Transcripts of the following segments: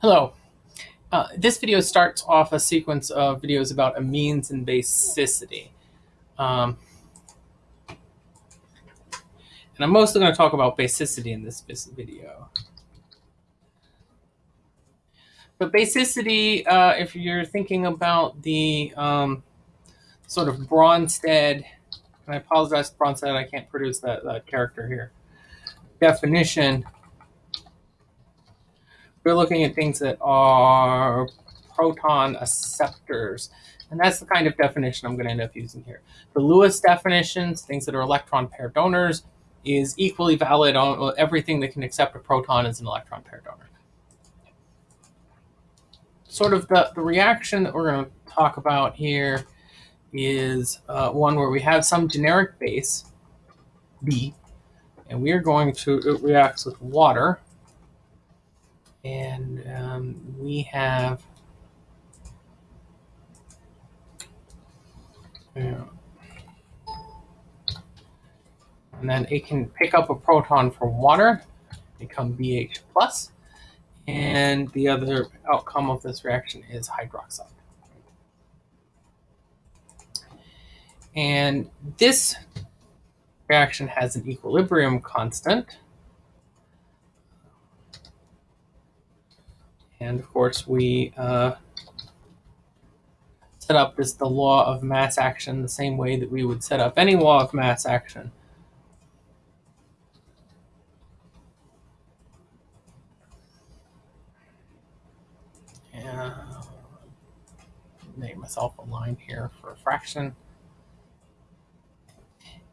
Hello. Uh, this video starts off a sequence of videos about amines and basicity. Um, and I'm mostly going to talk about basicity in this video. But basicity, uh, if you're thinking about the um, sort of Bronsted, and I apologize Bronsted, I can't produce that, that character here, definition we're looking at things that are proton acceptors. And that's the kind of definition I'm going to end up using here. The Lewis definitions, things that are electron pair donors, is equally valid on everything that can accept a proton as an electron pair donor. Sort of the, the reaction that we're going to talk about here is uh, one where we have some generic base, B, and we are going to, it reacts with water, and um, we have yeah. and then it can pick up a proton from water, become BH plus, and the other outcome of this reaction is hydroxide. And this reaction has an equilibrium constant And of course, we uh, set up this the law of mass action the same way that we would set up any law of mass action. Yeah, make myself a line here for a fraction.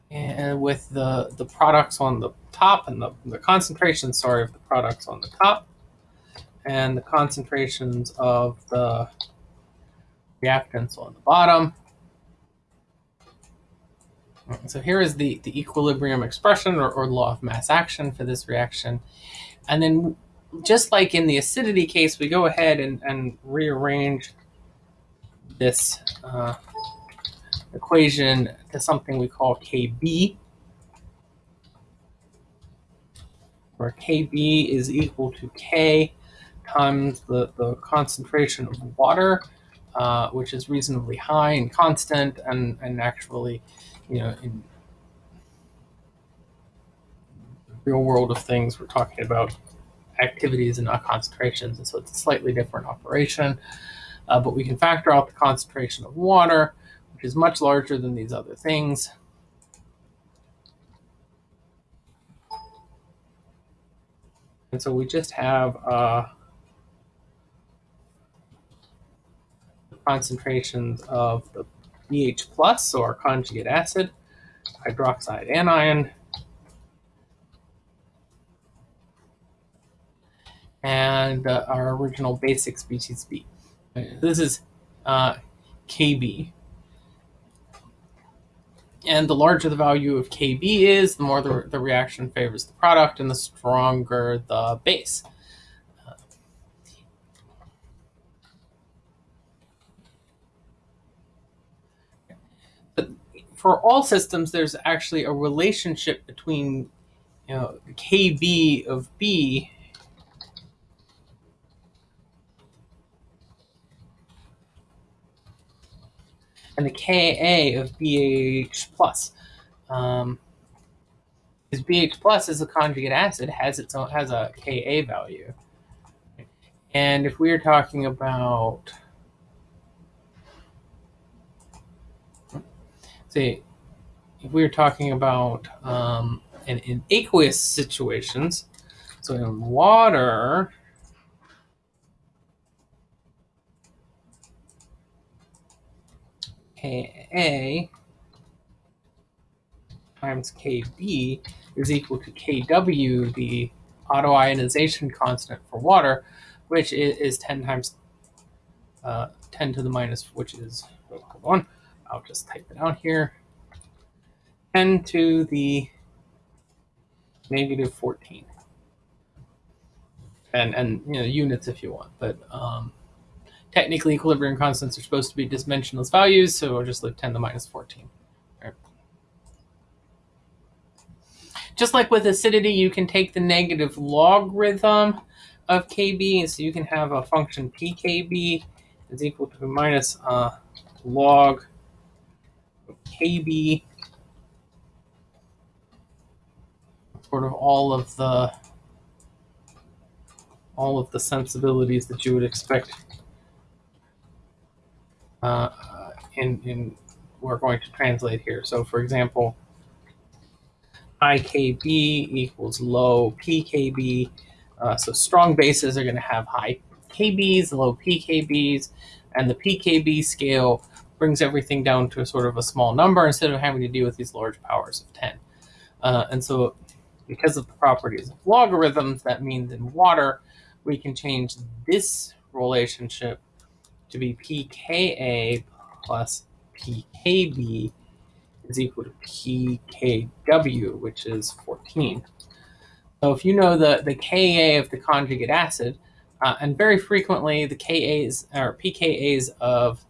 And with the, the products on the top and the, the concentration, sorry, of the products on the top, and the concentrations of the reactants on the bottom. So here is the, the equilibrium expression or, or law of mass action for this reaction. And then just like in the acidity case, we go ahead and, and rearrange this uh, equation to something we call KB, where KB is equal to K times the, the concentration of water, uh, which is reasonably high and constant, and, and actually, you know, in the real world of things, we're talking about activities and not concentrations, and so it's a slightly different operation. Uh, but we can factor out the concentration of water, which is much larger than these other things. And so we just have uh, concentrations of the BH plus, or conjugate acid, hydroxide anion, and uh, our original basic species B. This is uh, Kb. And the larger the value of Kb is, the more the, the reaction favors the product and the stronger the base. For all systems, there's actually a relationship between you know KB of B and the Ka of BH plus. Um, because BH plus is a conjugate acid has its own has a Ka value. And if we are talking about say, if we were talking about um, in, in aqueous situations, so in water, Ka times Kb is equal to Kw, the autoionization constant for water, which is 10 times uh, 10 to the minus, which is, hold on, I'll just type it out here. 10 to the negative 14. And, and you know, units if you want, but um, technically equilibrium constants are supposed to be dimensionless values, so I'll just leave 10 to minus 14. Right. Just like with acidity, you can take the negative logarithm of kb. and So you can have a function pkb is equal to minus uh, log kb sort of all of the all of the sensibilities that you would expect uh, in, in we're going to translate here. So for example, high KB equals low PKB. Uh, so strong bases are going to have high KBs, low PKBs, and the PKB scale brings everything down to a sort of a small number instead of having to deal with these large powers of 10. Uh, and so because of the properties of logarithms, that means in water, we can change this relationship to be pKa plus pKb is equal to pKw, which is 14. So if you know the, the Ka of the conjugate acid, uh, and very frequently the Kas or pKas of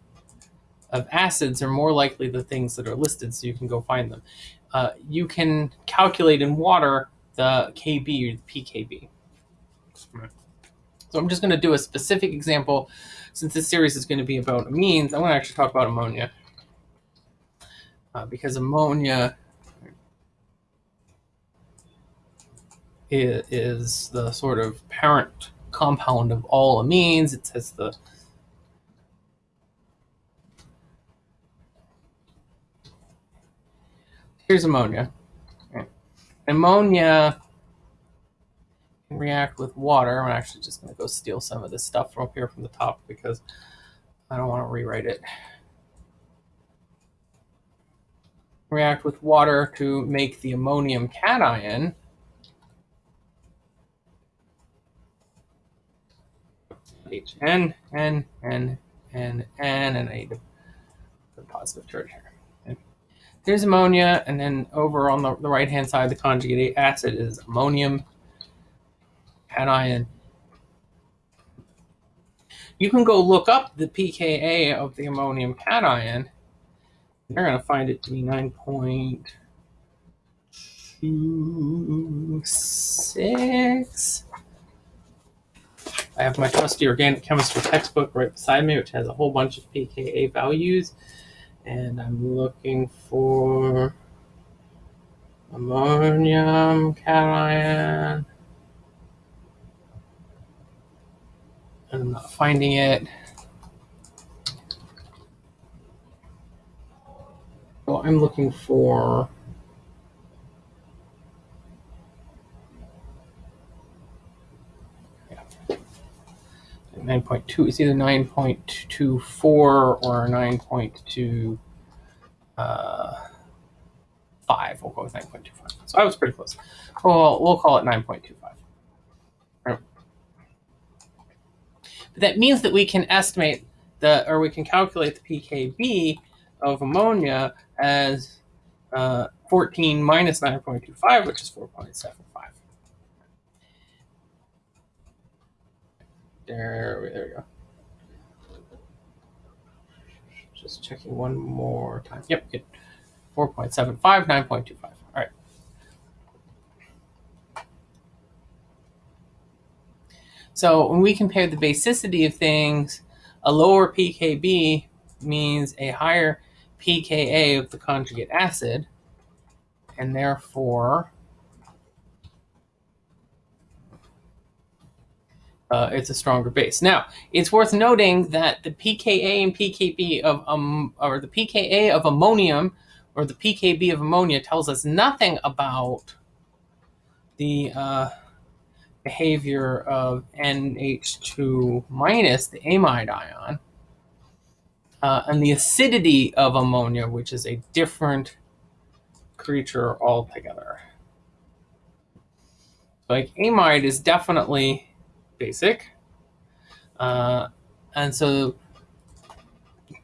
of acids are more likely the things that are listed, so you can go find them. Uh, you can calculate in water the Kb or the pKb. So I'm just going to do a specific example. Since this series is going to be about amines, I'm going to actually talk about ammonia. Uh, because ammonia is, is the sort of parent compound of all amines. It has the here's ammonia. Ammonia can react with water. I'm actually just going to go steal some of this stuff from up here from the top because I don't want to rewrite it. React with water to make the ammonium cation. H N N N N N and I need to put a positive charge here. There's ammonia, and then over on the, the right hand side, the conjugate acid is ammonium cation. You can go look up the pKa of the ammonium cation. They're going to find it to be 9.26. I have my trusty organic chemistry textbook right beside me, which has a whole bunch of pKa values. And I'm looking for ammonium cation. I'm not finding it. So I'm looking for 9.2. It's either 9.24 or 9.2 uh, 5. We'll go with 9.25. So I was pretty close. Well, we'll call it 9.25. But that means that we can estimate the, or we can calculate the pKb of ammonia as uh, 14 minus 9.25, which is 4.75. There, there we go. Just checking one more time. Yep, good. 4.75, 9.25. All right. So when we compare the basicity of things, a lower pKb means a higher pKa of the conjugate acid, and therefore uh, it's a stronger base. Now, it's worth noting that the pKa and pKb of um, or the pKa of ammonium or the pKb of ammonia tells us nothing about the uh, behavior of NH2 minus, the amide ion, uh, and the acidity of ammonia, which is a different creature altogether. Like amide is definitely basic, uh, and so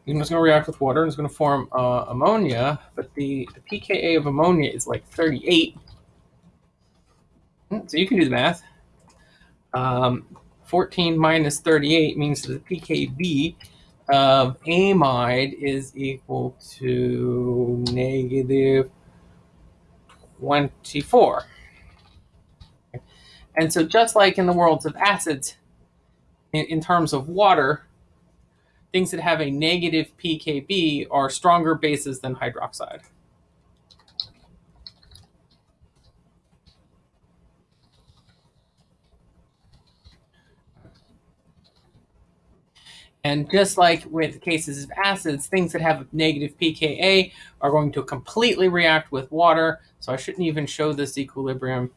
it's going to react with water and it's going to form uh, ammonia, but the, the pKa of ammonia is like 38. Hmm, so you can do the math. Um, 14 minus 38 means the pKb of amide is equal to negative 24. And so, just like in the worlds of acids, in, in terms of water, things that have a negative pKb are stronger bases than hydroxide. And just like with cases of acids, things that have negative pKa are going to completely react with water. So I shouldn't even show this equilibrium.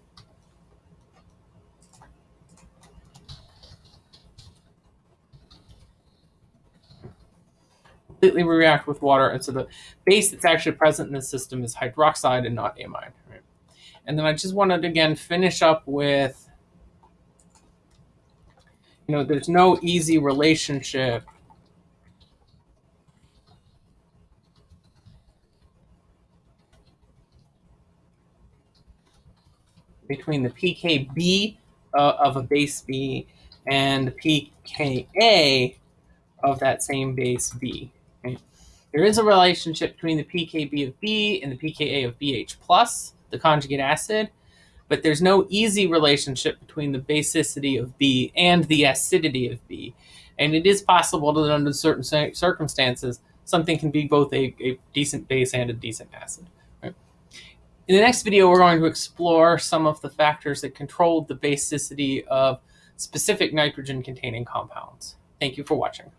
Completely react with water. And so the base that's actually present in the system is hydroxide and not amide. Right? And then I just wanted to, again, finish up with you know, there's no easy relationship between the pKb uh, of a base B and the pKa of that same base B. There is a relationship between the pKb of B and the pKa of BH plus, the conjugate acid, but there's no easy relationship between the basicity of B and the acidity of B. And it is possible that under certain circumstances, something can be both a, a decent base and a decent acid. Right? In the next video, we're going to explore some of the factors that control the basicity of specific nitrogen-containing compounds. Thank you for watching.